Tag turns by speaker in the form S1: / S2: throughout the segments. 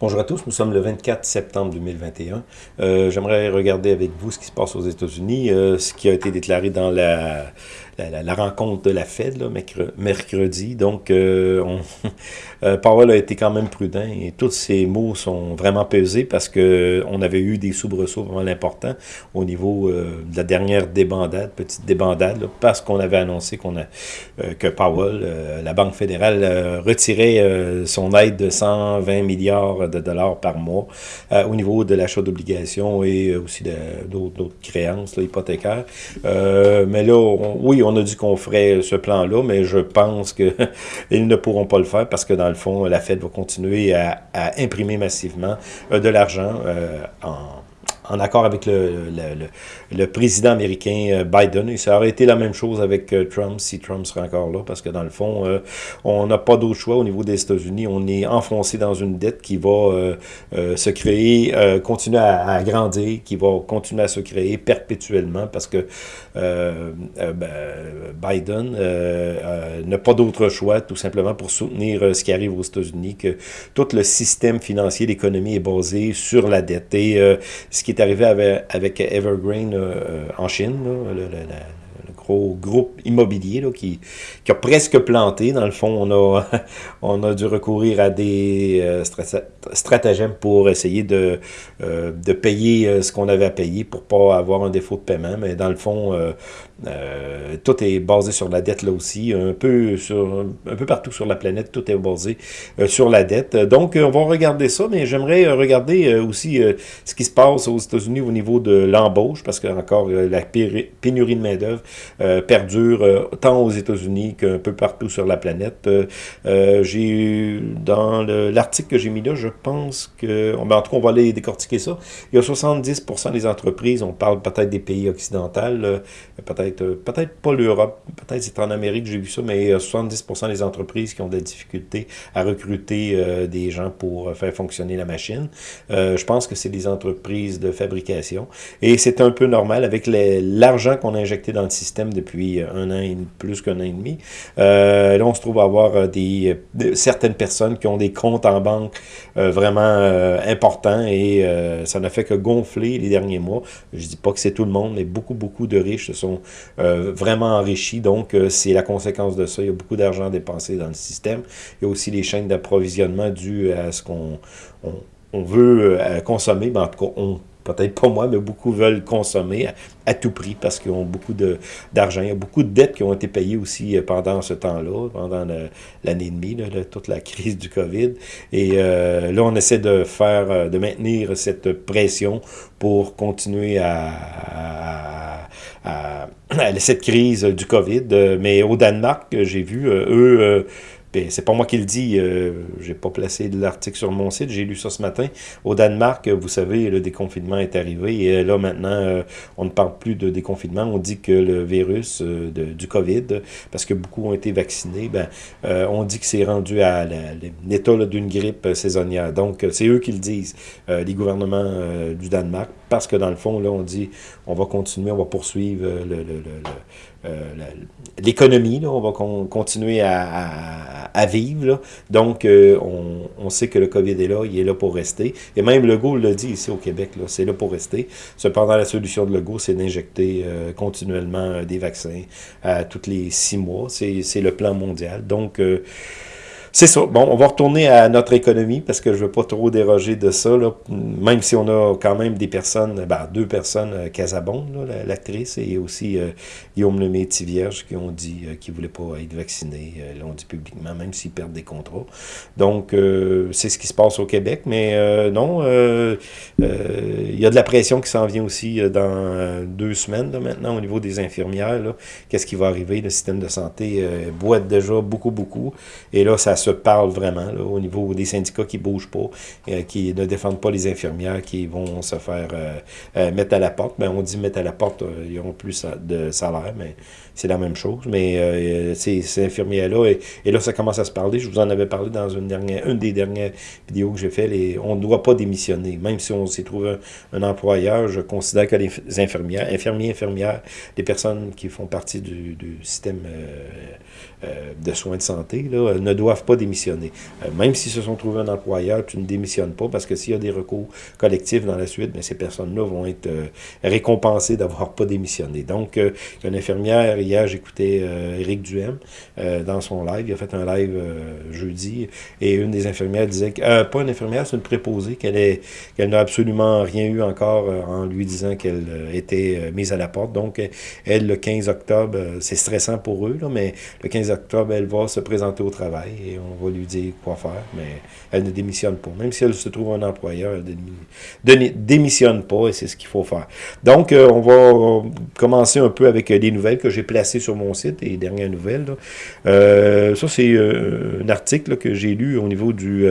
S1: Bonjour à tous, nous sommes le 24 septembre 2021. Euh, J'aimerais regarder avec vous ce qui se passe aux États-Unis, euh, ce qui a été déclaré dans la, la, rencontre de la Fed mercredi. Donc, euh, euh, Powell a été quand même prudent et tous ces mots sont vraiment pesés parce que on avait eu des soubresauts vraiment importants au niveau euh, de la dernière débandade, petite débandade, parce qu'on avait annoncé qu'on a que Powell, la Banque fédérale, retirait son aide de 120 milliards de dollars par mois au niveau de l'achat d'obligations et aussi d'autres créances hypothécaires. mais là, oui, on a dit qu'on ferait ce plan-là, mais je pense qu'ils ne pourront pas le faire parce que dans le fond, la Fed va continuer à, imprimer massivement euh, de l'argent euh, en en accord avec le, président américain euh, Biden. Et ça aurait été la même chose avec euh, Trump, si Trump serait encore là, parce que dans le fond, euh, on n'a pas d'autre choix au niveau des États-Unis. On est enfoncé dans une dette qui va se créer, continuer à, grandir, qui va continuer à se créer perpétuellement, parce que ben, Biden n'a pas d'autre choix, tout simplement, pour soutenir ce qui arrive aux États-Unis, que tout le système financier, l'économie est basé sur la dette. Et ce qui est arrivé avec, Evergreen euh, euh, en Chine, gros groupe immobilier là, qui, qui, a presque planté. Dans le fond, on a, on a dû recourir à des euh, stratagèmes pour essayer de, de payer ce qu'on avait à payer pour pas avoir un défaut de paiement. Mais dans le fond, euh, tout est basé sur la dette là aussi, un peu sur un peu partout sur la planète, tout est basé euh, sur la dette. Donc, on va regarder ça, mais j'aimerais regarder euh, aussi ce qui se passe aux États-Unis au niveau de l'embauche, parce que encore la pénurie de main-d'œuvre perdure tant aux États-Unis qu'un peu partout sur la planète. j'ai dans l'article que j'ai mis là, je pense que, ben, en tout cas, on va aller décortiquer ça. Il y a 70% des entreprises, on parle peut-être des pays occidentaux, peut-être euh, peut-être pas l'Europe, peut-être c'est en Amérique, j'ai vu ça, mais 70% des entreprises qui ont des difficultés à recruter euh, des gens pour faire fonctionner la machine. Euh, je pense que c'est des entreprises de fabrication. Et c'est un peu normal avec l'argent qu'on a injecté dans le système depuis un an, et plus qu'un an et demi. là, on se trouve à avoir des, certaines personnes qui ont des comptes en banque vraiment importants et ça n'a fait que gonfler les derniers mois. Je dis pas que c'est tout le monde, mais beaucoup, beaucoup de riches se sont euh, vraiment enrichi. Donc, euh, c'est la conséquence de ça. Il y a beaucoup d'argent dépensé dans le système. Il y a aussi les chaînes d'approvisionnement dues à ce qu'on on, veut euh, consommer. Ben, en tout cas, on peut-être pas moi, mais beaucoup veulent consommer à, tout prix parce qu'ils ont beaucoup d'argent. Il y a beaucoup de dettes qui ont été payées aussi pendant ce temps-là, pendant l'année et demie, toute la crise du COVID. Et là, on essaie de faire, de maintenir cette pression pour continuer à à, cette crise du COVID. Euh, mais au Danemark, j'ai vu, euh, eux, euh, c'est pas moi qui le dis, euh, j'ai pas placé l'article sur mon site, j'ai lu ça ce matin. Au Danemark, vous savez, le déconfinement est arrivé et là maintenant, on ne parle plus de déconfinement, on dit que le virus du COVID, parce que beaucoup ont été vaccinés, ben, on dit que c'est rendu à l'état d'une grippe saisonnière. Donc, c'est eux qui le disent, les gouvernements du Danemark, parce que dans le fond, là, on dit, on va continuer, on va poursuivre l'économie, on va continuer à, vivre. Donc, euh, on, sait que le COVID est là, il est là pour rester. Et même Legault le dit ici au Québec, c'est là pour rester. Cependant, la solution de Legault, c'est d'injecter euh, continuellement euh, des vaccins à tous les six mois. C'est le plan mondial. Donc, c'est ça. Bon, on va retourner à notre économie parce que je veux pas trop déroger de ça. Là. Même si on a quand même des personnes, ben, deux personnes, euh, Casabon, l'actrice, et aussi euh, Guillaume Lemay Vierge qui ont dit euh, qu'ils voulaient pas être vaccinés. Euh, l'ont dit publiquement, même s'ils perdent des contrats. Donc, c'est ce qui se passe au Québec. Mais non, il y a de la pression qui s'en vient aussi dans deux semaines maintenant au niveau des infirmières. Qu'est-ce qui va arriver? Le système de santé boite déjà beaucoup, beaucoup. Et là, ça se parle vraiment au niveau des syndicats qui ne bougent pas, euh, qui ne défendent pas les infirmières, qui vont se faire euh, euh, mettre à la porte. Ben, on dit mettre à la porte, ils n'auront plus de salaire, mais c'est la même chose. Mais ces, infirmières-là, et, là, ça commence à se parler. Je vous en avais parlé dans une, dernière, des dernières vidéos que j'ai fait. on ne doit pas démissionner. Même si on s'est trouvé un, employeur, je considère que les infirmières, infirmiers, infirmières, les personnes qui font partie du, système de soins de santé, ne doivent pas démissionner. même s'ils se sont trouvés un employeur, tu ne démissionnes pas parce que s'il y a des recours collectifs dans la suite, mais ces personnes-là vont être récompensées d'avoir pas démissionné. Donc, une infirmière, hier, j'écoutais Éric Duhem dans son live, il a fait un live jeudi, et une des infirmières disait, que, pas une infirmière, c'est une préposée, qu'elle qu'elle n'a absolument rien eu encore en lui disant qu'elle était mise à la porte. Donc, elle, le 15 octobre, c'est stressant pour eux, là, mais le 15 octobre, elle va se présenter au travail et on va lui dire quoi faire, mais elle ne démissionne pas. Même si elle se trouve un employeur, elle ne démissionne pas et c'est ce qu'il faut faire. Donc, euh, on va commencer un peu avec les nouvelles que j'ai placées sur mon site, les dernières nouvelles. Euh, ça, c'est euh, un article que j'ai lu au niveau du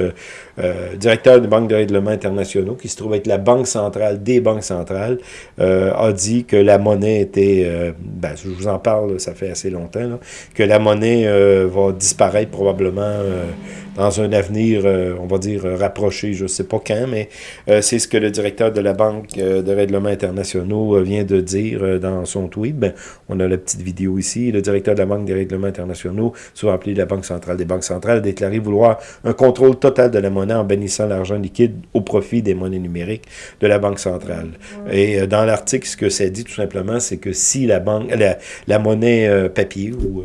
S1: directeur des banques de règlement internationaux, qui se trouve être la banque centrale des banques centrales, a dit que la monnaie était, ben, je vous en parle, ça fait assez longtemps, que la monnaie va disparaître probablement dans un avenir, euh, on va dire, rapproché, je ne sais pas quand, mais euh, c'est ce que le directeur de la Banque euh, de règlements internationaux vient de dire dans son tweet. Ben, on a la petite vidéo ici. Le directeur de la Banque des règlements internationaux, souvent appelé la Banque centrale des banques centrales, a déclaré vouloir un contrôle total de la monnaie en bénissant l'argent liquide au profit des monnaies numériques de la Banque centrale. Et dans l'article, ce que ça dit tout simplement, c'est que si la, banque, la, monnaie papier ou,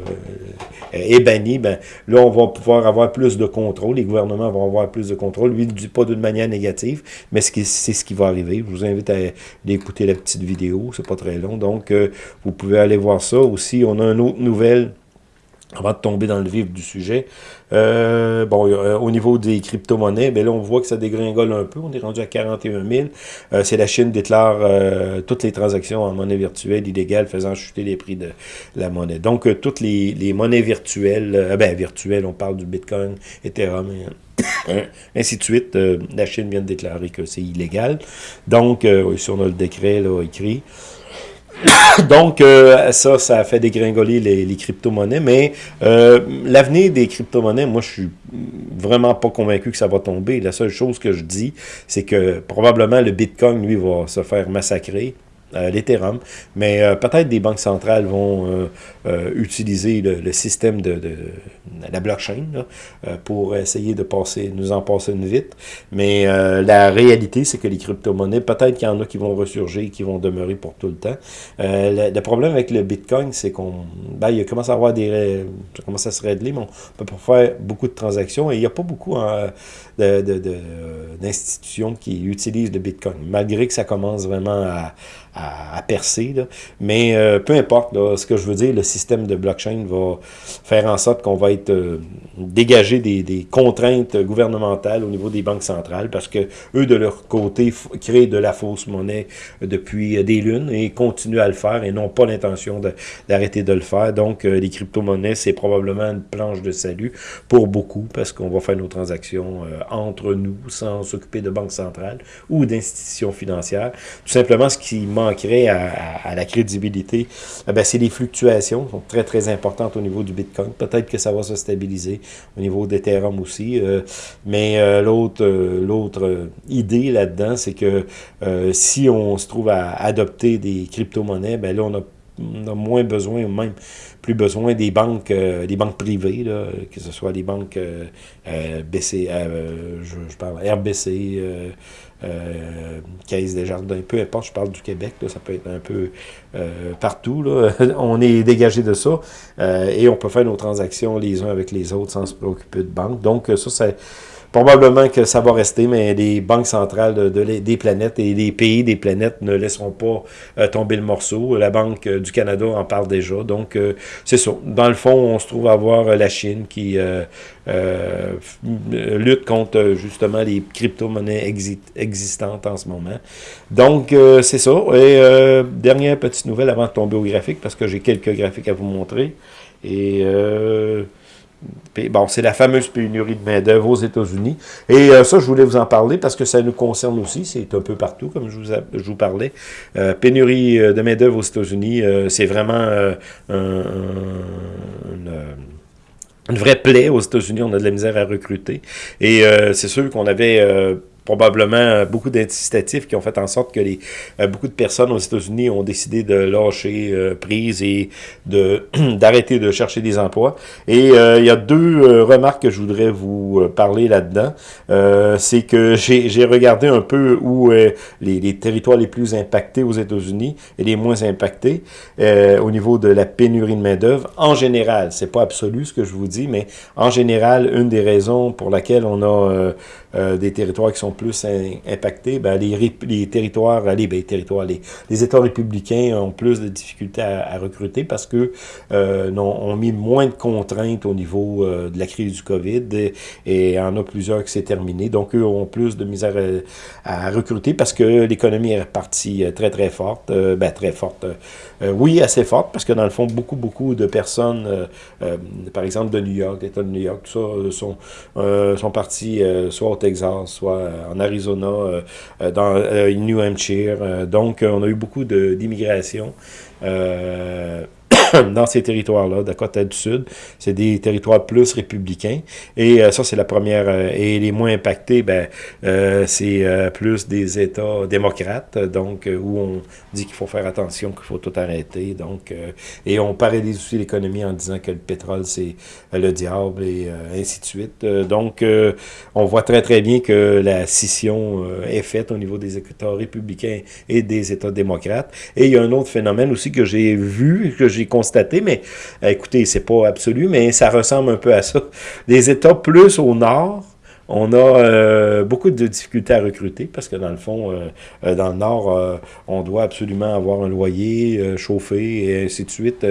S1: est bannie, ben, là, on va pouvoir avoir plus de contrôle les gouvernements vont avoir plus de contrôle. Lui, il ne dit pas d'une manière négative, mais c'est ce qui va arriver. Je vous invite à, écouter la petite vidéo, c'est pas très long. Donc, euh, vous pouvez aller voir ça. Aussi, on a une autre nouvelle avant de tomber dans le vif du sujet, euh, bon, euh, au niveau des crypto-monnaies, ben là, on voit que ça dégringole un peu. On est rendu à 41 000. Euh, c'est la Chine déclare toutes les transactions en monnaie virtuelle illégale, faisant chuter les prix de la monnaie. Donc, toutes les, monnaies virtuelles, ben, virtuelles, on parle du Bitcoin, Ethereum, hein, ainsi de suite. la Chine vient de déclarer que c'est illégal. Donc, ici, on a le décret là, écrit. Donc, euh, ça, ça a fait dégringoler les, crypto-monnaies, mais euh, l'avenir des crypto-monnaies, moi, je suis vraiment pas convaincu que ça va tomber. La seule chose que je dis, c'est que probablement le Bitcoin, lui, va se faire massacrer. Euh, l'Ethereum, mais euh, peut-être des banques centrales vont euh, utiliser le, système de, la blockchain pour essayer de passer, nous en passer une vite, mais la réalité, c'est que les crypto-monnaies, peut-être qu'il y en a qui vont ressurgir, qui vont demeurer pour tout le temps. Le, problème avec le Bitcoin, c'est qu'on ben, il commence à avoir des... ça commence à se régler, mais on peut pas faire beaucoup de transactions, et il n'y a pas beaucoup d'institutions de, qui utilisent le Bitcoin, malgré que ça commence vraiment à à, percer. Là. Mais euh, peu importe, ce que je veux dire, le système de blockchain va faire en sorte qu'on va être euh, dégagé des, des, contraintes gouvernementales au niveau des banques centrales parce que eux, de leur côté, créent de la fausse monnaie depuis des lunes et continuent à le faire et n'ont pas l'intention d'arrêter de, le faire. Donc, euh, les crypto-monnaies, c'est probablement une planche de salut pour beaucoup parce qu'on va faire nos transactions entre nous sans s'occuper de banques centrales ou d'institutions financières. Tout simplement, ce qui manque manquerait à, la crédibilité, eh c'est les fluctuations sont très, très importantes au niveau du Bitcoin. Peut-être que ça va se stabiliser au niveau d'Ethereum aussi. Euh, mais euh, l'autre euh, l'autre idée là-dedans, c'est que si on se trouve à adopter des crypto-monnaies, ben là, on a moins besoin, ou même plus besoin des banques, des banques privées, là, que ce soit les banques BC, je, je, parle RBC, euh, Caisse des Jardins, peu importe, je parle du Québec, ça peut être un peu euh, partout. Là. on est dégagé de ça euh, et on peut faire nos transactions les uns avec les autres sans se préoccuper de banque. Donc ça, c'est Probablement que ça va rester, mais les banques centrales de, des planètes et les pays des planètes ne laisseront pas euh, tomber le morceau. La Banque du Canada en parle déjà. Donc, euh, c'est ça. Dans le fond, on se trouve à voir euh, la Chine qui lutte contre justement les crypto-monnaies existantes en ce moment. Donc, c'est ça. Et dernière petite nouvelle avant de tomber au graphique, parce que j'ai quelques graphiques à vous montrer. Et... Bon, c'est la fameuse pénurie de main-d'œuvre aux États-Unis. Et euh, ça, je voulais vous en parler parce que ça nous concerne aussi. C'est un peu partout, comme je vous, je vous parlais. Euh, pénurie euh, de main-d'œuvre aux États-Unis, c'est vraiment une, vraie plaie aux États-Unis. On a de la misère à recruter. Et c'est sûr qu'on avait probablement beaucoup d'incitatifs qui ont fait en sorte que les, beaucoup de personnes aux États-Unis ont décidé de lâcher prise et de d'arrêter de chercher des emplois. Et il y a deux remarques que je voudrais vous parler là-dedans. C'est que j'ai regardé un peu où les, les, territoires les plus impactés aux États-Unis et les moins impactés au niveau de la pénurie de main-d'œuvre. En général, c'est pas absolu ce que je vous dis, mais en général, une des raisons pour laquelle on a euh, euh, des territoires qui sont plus impactés, ben, les, territoires, les, ben, les territoires, les, États républicains ont plus de difficultés à, recruter parce que euh, ont, mis moins de contraintes au niveau euh, de la crise du COVID et, y en a plusieurs qui s'est terminé. Donc, eux ont plus de misère à, recruter parce que l'économie est repartie très, très forte. ben, très forte. oui, assez forte parce que dans le fond, beaucoup, beaucoup de personnes, par exemple de New York, l'État de New York, tout ça, sont, sont partis soit au Texas, soit euh, en Arizona, euh, euh, dans New Hampshire. donc, on a eu beaucoup d'immigration. dans ces territoires-là, Dakota du Sud. C'est des territoires plus républicains. Et euh, ça, c'est la première. Euh, et les moins impactés, ben, euh, c'est plus des États démocrates, donc où on dit qu'il faut faire attention, qu'il faut tout arrêter. Donc, et on paralyse aussi l'économie en disant que le pétrole, c'est le diable et ainsi de suite. donc, on voit très, très bien que la scission est faite au niveau des États républicains et des États démocrates. Et il y a un autre phénomène aussi que j'ai vu, que j'ai mais euh, écoutez, c'est pas absolu, mais ça ressemble un peu à ça. Des États plus au nord, on a euh, beaucoup de difficultés à recruter parce que dans le fond, euh, euh, dans le Nord, on doit absolument avoir un loyer chauffé et ainsi de suite.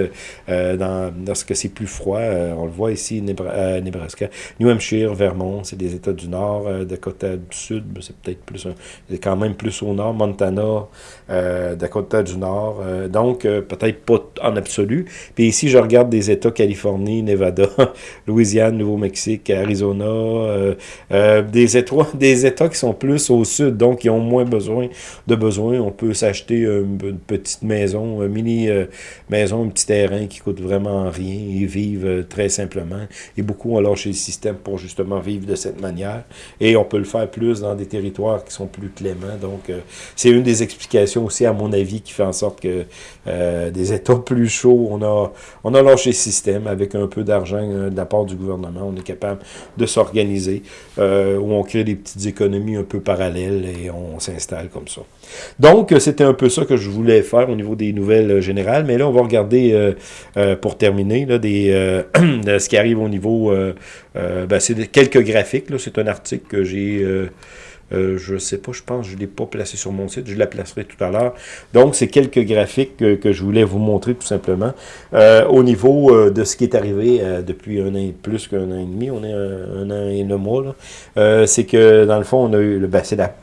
S1: dans, lorsque c'est plus froid, on le voit ici, Nebraska, New Hampshire, Vermont, c'est des États du Nord, Dakota du Sud, c'est peut-être plus, c'est quand même plus au Nord, Montana, Dakota du Nord, donc peut-être pas en absolu. Puis ici, je regarde des États Californie, Nevada, Louisiane, Nouveau-Mexique, Arizona, euh, des, États, qui sont plus au sud, donc qui ont moins besoin de besoins. On peut s'acheter une, petite maison, une mini euh, maison, un petit terrain qui coûte vraiment rien et euh, très simplement. Et beaucoup ont lâché le système pour justement vivre de cette manière. Et on peut le faire plus dans des territoires qui sont plus cléments. Donc, c'est une des explications aussi, à mon avis, qui fait en sorte que des États plus chauds, on a, on a lâché le système avec un peu d'argent de la part du gouvernement. On est capable de s'organiser. Euh, où on crée des petites économies un peu parallèles et on s'installe comme ça. Donc, c'était un peu ça que je voulais faire au niveau des nouvelles euh, générales, mais là, on va regarder, euh, pour terminer, là, des, ce qui arrive au niveau, ben, c'est quelques graphiques, c'est un article que j'ai... Euh, je ne sais pas, je pense, je ne l'ai pas placé sur mon site, je la placerai tout à l'heure. Donc, c'est quelques graphiques que, je voulais vous montrer tout simplement. Euh, au niveau euh, de ce qui est arrivé depuis un an, plus qu'un an et demi, on est un, an et un mois, c'est que dans le fond, on a eu, ben, c'est la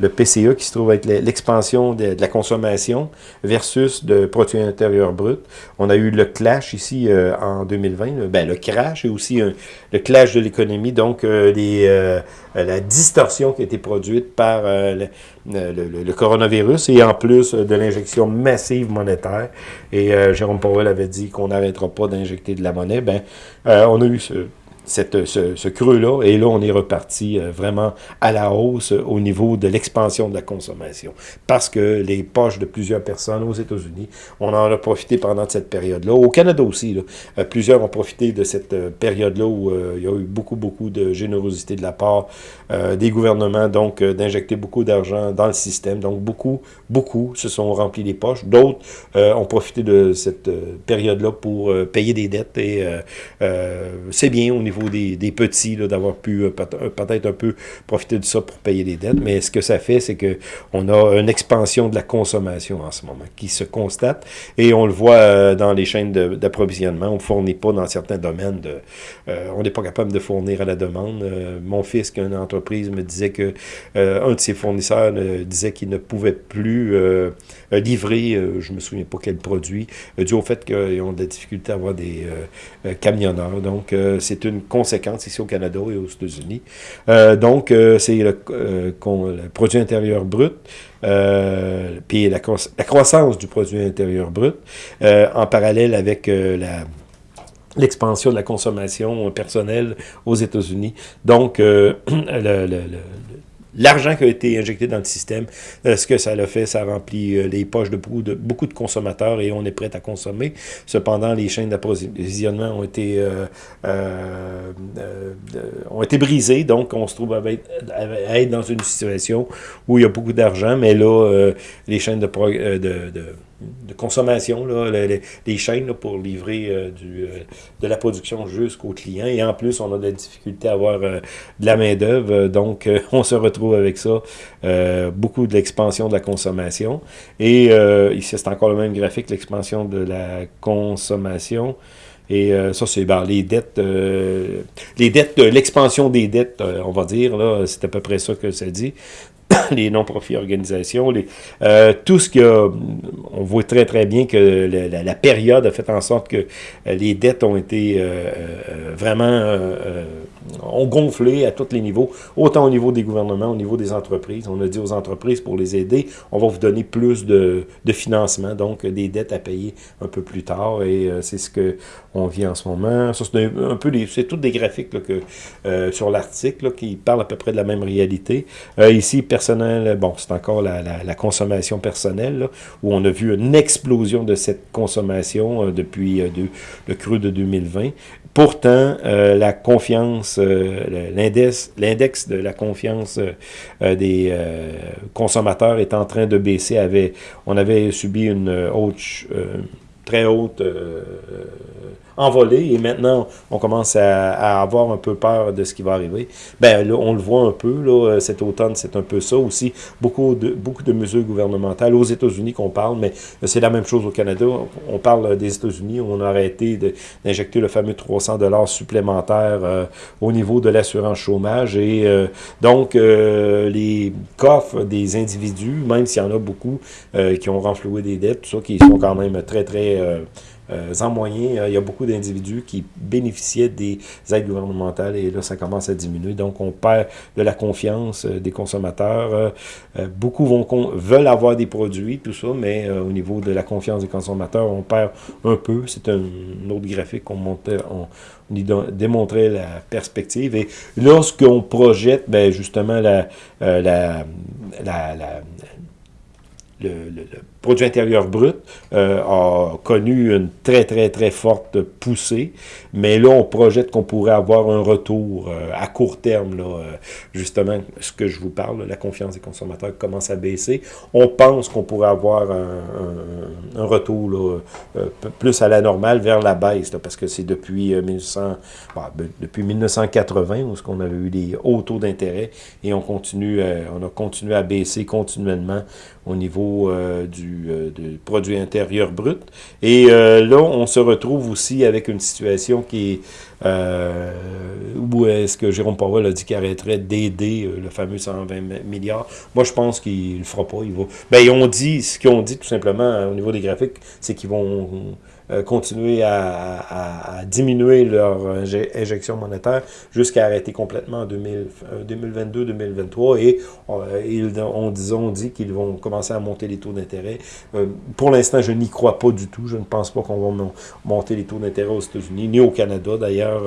S1: le PCE qui se trouve être l'expansion de, la consommation versus de produit intérieur brut. On a eu le clash ici euh, en 2020, ben, le crash et aussi le clash de l'économie, donc euh, les, euh, la distorsion qui a été produite par le, le, coronavirus et en plus de l'injection massive monétaire. Et Jérôme Powell avait dit qu'on n'arrêtera pas d'injecter de la monnaie. Ben, on a eu ce, cette, ce, creux-là, et là, on est reparti euh, vraiment à la hausse au niveau de l'expansion de la consommation. Parce que les poches de plusieurs personnes aux États-Unis, on en a profité pendant cette période-là. Au Canada aussi, euh, plusieurs ont profité de cette euh, période-là où il y a eu beaucoup, beaucoup de générosité de la part des gouvernements, donc d'injecter beaucoup d'argent dans le système. Donc, beaucoup, beaucoup se sont remplis les poches. D'autres ont profité de cette période-là pour payer des dettes et c'est bien au niveau des, petits, d'avoir pu euh, euh, peut-être un peu profiter de ça pour payer les dettes. Mais ce que ça fait, c'est que on a une expansion de la consommation en ce moment qui se constate. Et on le voit euh, dans les chaînes d'approvisionnement. On ne fournit pas dans certains domaines. On n'est pas capable de fournir à la demande. mon fils, qui a une entreprise, me disait que un de ses fournisseurs disait qu'il ne pouvait plus livrer, je me souviens pas quel produit, dû au fait qu'ils ont de la difficulté à avoir des camionneurs. Donc, c'est une conséquences ici au Canada et aux États-Unis. Euh, donc, euh, c'est le, euh, le, produit intérieur brut, puis la, la, croissance du produit intérieur brut, en parallèle avec la l'expansion de la consommation personnelle aux États-Unis. Donc, le, l'argent qui a été injecté dans le système, euh, ce que ça a fait, ça remplit euh, les poches de beaucoup, de consommateurs et on est prêt à consommer. Cependant, les chaînes d'approvisionnement ont été euh, ont été brisées, donc on se trouve à être, dans une situation où il y a beaucoup d'argent, mais là, les chaînes de, de, de de consommation, là, les, chaînes pour livrer euh, du, euh, de la production jusqu'au client. Et en plus, on a de la difficulté à avoir euh, de la main-d'œuvre. donc, on se retrouve avec ça. beaucoup de l'expansion de la consommation. Et ici, c'est encore le même graphique, l'expansion de la consommation. Et ça, c'est ben, les dettes, les dettes, l'expansion des dettes, on va dire, là, c'est à peu près ça que ça dit. les non-profits organisations, les, euh, tout ce que on voit très très bien que la, période a fait en sorte que euh, les dettes ont été euh, vraiment ont gonflé à tous les niveaux, autant au niveau des gouvernements, au niveau des entreprises. On a dit aux entreprises, pour les aider, on va vous donner plus de, de financement, donc des dettes à payer un peu plus tard, et c'est ce que on vit en ce moment. Ça, c'est un, peu c'est tous des graphiques là, que, sur l'article qui parlent à peu près de la même réalité. ici, personnel, bon, c'est encore la, la, consommation personnelle, où on a vu une explosion de cette consommation euh, depuis euh, le cru de 2020. Pourtant, euh, la confiance, l'index de la confiance des consommateurs est en train de baisser. Avait, on avait subi une haute, très haute envolé et maintenant on commence à, avoir un peu peur de ce qui va arriver. Ben là, on le voit un peu, là, euh, cet automne, c'est un peu ça aussi. Beaucoup de, beaucoup de mesures gouvernementales aux États-Unis qu'on parle, mais c'est la même chose au Canada. On parle des États-Unis, on a arrêté d'injecter le fameux 300 dollars supplémentaires euh, au niveau de l'assurance chômage et euh, donc les coffres des individus, même s'il y en a beaucoup qui ont renfloué des dettes, tout ça, qui sont quand même très, très euh, en moyen, euh, il y a beaucoup d'individus qui bénéficiaient des aides gouvernementales et là, ça commence à diminuer. Donc, on perd de la confiance euh, des consommateurs. beaucoup vont veulent avoir des produits, tout ça, mais au niveau de la confiance des consommateurs, on perd un peu. C'est un, autre graphique qu'on montait, on, démontrait la perspective. Et lorsqu'on projette, ben, justement, la, la, la le, produit intérieur brut euh, a connu une très, très, très forte poussée. Mais là, on projette qu'on pourrait avoir un retour euh, à court terme. Là, euh, justement, ce que je vous parle, la confiance des consommateurs commence à baisser. On pense qu'on pourrait avoir un, un, retour là, plus à la normale vers la baisse, parce que c'est depuis, 1900, bah, ben, depuis 1980 où on avait eu des hauts taux d'intérêt et on, continue, on a continué à baisser continuellement au niveau du euh, du, produit intérieur brut. Et euh, là, on se retrouve aussi avec une situation qui est euh, où est-ce que Jérôme Powell a dit qu'il arrêterait d'aider le fameux 120 milliards. Moi, je pense qu'il ne le fera pas. Il. Ben, ils ont dit, ce qu'ils ont dit tout simplement au niveau des graphiques, c'est qu'ils vont euh, continuer à, diminuer leur injection monétaire jusqu'à arrêter complètement en 2022-2023 euh, et euh, ils ont, disons, dit qu'ils vont commencer à monter les taux d'intérêt. pour l'instant, je n'y crois pas du tout. Je ne pense pas qu'on va monter les taux d'intérêt aux États-Unis, ni au Canada d'ailleurs,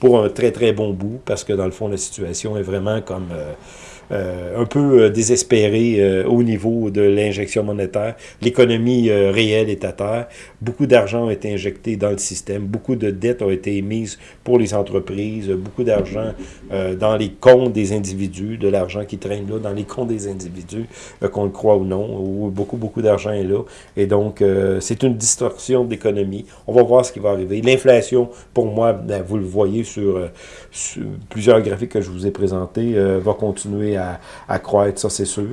S1: pour un très très bon bout, parce que dans le fond, la situation est vraiment comme... Euh, un peu euh, désespéré euh, au niveau de l'injection monétaire. L'économie réelle est à terre. Beaucoup d'argent a été injecté dans le système. Beaucoup de dettes ont été émises pour les entreprises. Beaucoup d'argent dans les comptes des individus, de l'argent qui traîne là dans les comptes des individus, qu'on le croit ou non. Où beaucoup, beaucoup d'argent est là. Et donc, c'est une distorsion d'économie. On va voir ce qui va arriver. L'inflation, pour moi, ben, vous le voyez sur, sur, plusieurs graphiques que je vous ai présentés, va continuer croître, ça c'est sûr.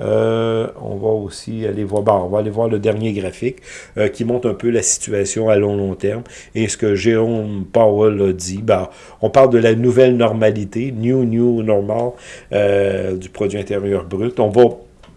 S1: Euh, on va aussi aller voir, bon, on va aller voir le dernier graphique euh, qui montre un peu la situation à long long terme. Et ce que Jérôme Powell a dit, ben, on parle de la nouvelle normalité, new new normal euh, du produit intérieur brut. On va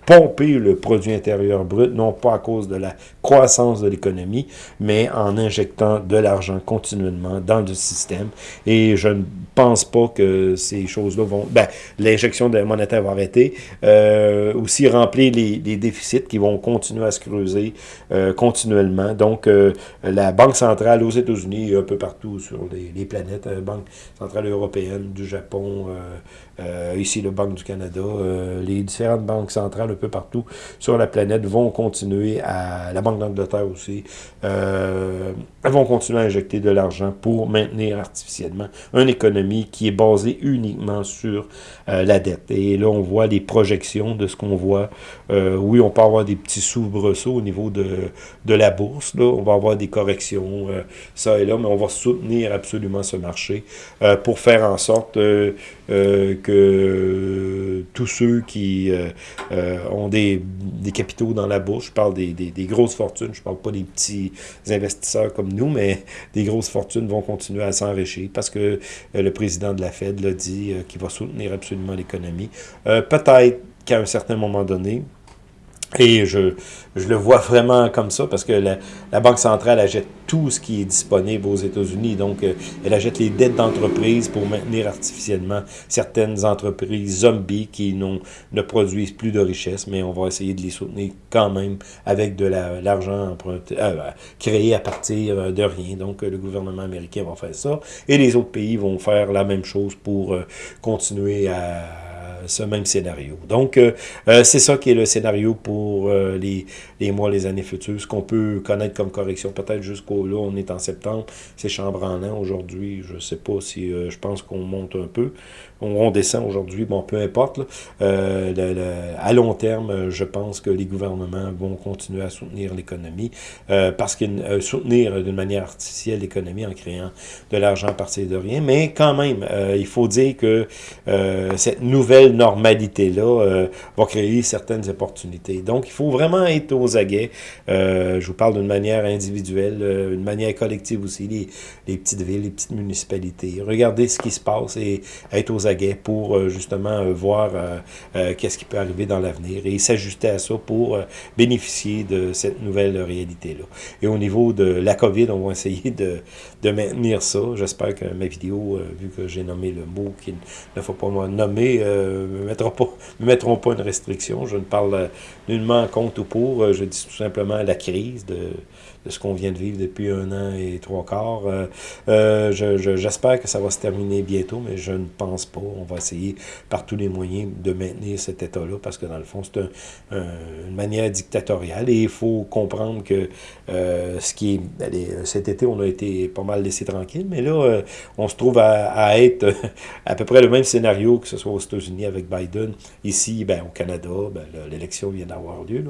S1: pomper le produit intérieur brut, non pas à cause de la croissance de l'économie, mais en injectant de l'argent continuellement dans le système. Et je ne pense pas que ces choses-là vont... Ben, l'injection de monétaire va arrêter. Euh, aussi remplir les, déficits qui vont continuer à se creuser euh, continuellement. Donc, euh, la Banque centrale aux États-Unis et un peu partout sur les, les planètes, Banque centrale européenne, du Japon, ici le Banque du Canada, les différentes banques centrales un peu partout sur la planète vont continuer à, la Banque d'Angleterre aussi, vont continuer à injecter de l'argent pour maintenir artificiellement une économie qui est basée uniquement sur la dette. Et là, on voit les projections de ce qu'on voit. oui, on peut avoir des petits soubresauts au niveau de, de la bourse. Là. On va avoir des corrections, ça et là, mais on va soutenir absolument ce marché pour faire en sorte que tous ceux qui ont des, capitaux dans la bourse, je parle des, des, grosses fortunes, je parle pas des petits investisseurs comme nous, mais des grosses fortunes vont continuer à s'enrichir parce que le président de la Fed l'a dit qu'il va soutenir absolument l'économie. Peut-être qu'à un certain moment donné, et je, je, le vois vraiment comme ça parce que la, la, Banque centrale achète tout ce qui est disponible aux États-Unis. Donc, euh, elle achète les dettes d'entreprises pour maintenir artificiellement certaines entreprises zombies qui ne produisent plus de richesse, mais on va essayer de les soutenir quand même avec de l'argent euh, créé à partir de rien. Donc, le gouvernement américain va faire ça et les autres pays vont faire la même chose pour euh, continuer à ce même scénario. Donc, euh, euh, c'est ça qui est le scénario pour euh, les, les mois, les années futures. Ce qu'on peut connaître comme correction, peut-être jusqu'au là, on est en septembre, c'est chambranlant. Aujourd'hui, je sais pas si, je pense qu'on monte un peu. On, descend aujourd'hui, bon, peu importe. à long terme, je pense que les gouvernements vont continuer à soutenir l'économie parce qu'ils soutenir d'une manière artificielle l'économie en créant de l'argent à partir de rien. Mais quand même, il faut dire que cette nouvelle normalité-là euh, va créer certaines opportunités. Donc, il faut vraiment être aux aguets. Euh, je vous parle d'une manière individuelle, euh, une manière collective aussi, les, petites villes, les petites municipalités. Regardez ce qui se passe et être aux aguets pour justement voir qu'est-ce qui peut arriver dans l'avenir et s'ajuster à ça pour bénéficier de cette nouvelle réalité-là. Et au niveau de la COVID, on va essayer de, maintenir ça. J'espère que ma vidéo, vu que j'ai nommé le mot qu'il ne faut pas nommer, ne mettront pas, me mettront pas une restriction. Je ne parle nullement contre ou pour. Euh, je dis tout simplement la crise de, ce qu'on vient de vivre depuis un an et trois quarts. Euh, euh J'espère que ça va se terminer bientôt, mais je ne pense pas. On va essayer par tous les moyens de maintenir cet état-là, parce que dans le fond, c'est un, une manière dictatoriale. Et il faut comprendre que euh, ce qui. Allez, cet été, on a été pas mal laissé tranquille, mais là, on se trouve à, être à peu près le même scénario que ce soit aux États-Unis avec Biden. Ici, ben, au Canada, ben, l'élection vient d'avoir lieu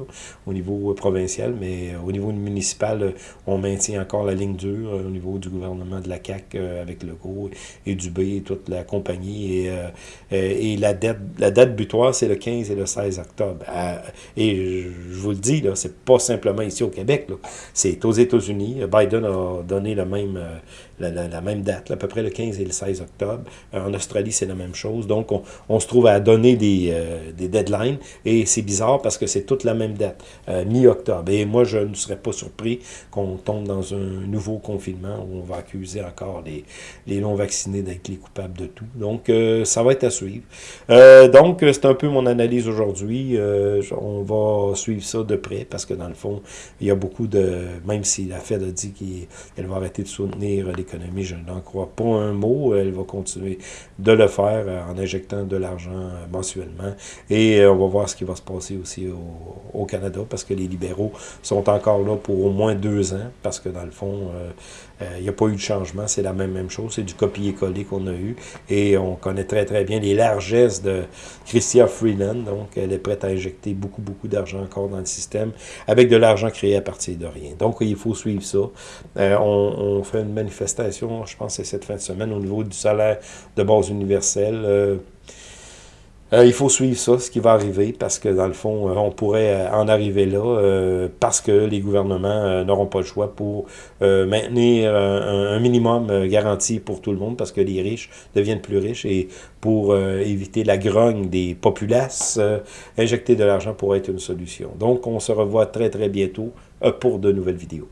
S1: au niveau provincial, mais au niveau municipal, on maintient encore la ligne dure euh, au niveau du gouvernement de la euh, avec Legault et Dubé et toute la compagnie. Et, euh, la, date, la date butoir, c'est le 15 et le 16 octobre. et je vous le dis, là, c'est pas simplement ici au Québec. C'est aux États-Unis. Biden a donné le même, la, même date, à peu près le 15 et le 16 octobre. en Australie, c'est la même chose. Donc, on, se trouve à donner des, des deadlines. Et c'est bizarre parce que c'est toute la même date, mi-octobre. Et moi, je ne serais pas surpris qu'on tombe dans un nouveau confinement où on va accuser encore les, les non-vaccinés d'être les coupables de tout. Donc, euh, ça va être à suivre. Euh, donc, c'est un peu mon analyse aujourd'hui. Euh, on va suivre ça de près parce que dans le fond, il y a beaucoup de... Même si la Fed a dit qu'elle va arrêter de soutenir l'économie, je n'en crois pas un mot. Elle va continuer de le faire en injectant de l'argent mensuellement. Et on va voir ce qui va se passer aussi au, au Canada parce que les libéraux sont encore là pour au moins deux ans, parce que dans le fond, euh, euh, il n'y a pas eu de changement, c'est la même, même chose, c'est du copier-coller qu'on a eu, et on connaît très très bien les largesses de Christia Freeland, donc elle est prête à injecter beaucoup beaucoup d'argent encore dans le système, avec de l'argent créé à partir de rien. Donc il faut suivre ça. Euh, on, on, fait une manifestation, je pense c'est cette fin de semaine, au niveau du salaire de base universelle, euh, il faut suivre ça, ce qui va arriver, parce que dans le fond, euh, on pourrait euh, en arriver là, parce que les gouvernements n'auront pas le choix pour maintenir un, minimum garanti pour tout le monde, parce que les riches deviennent plus riches, et pour éviter la grogne des populaces, injecter de l'argent pourrait être une solution. Donc, on se revoit très très bientôt pour de nouvelles vidéos.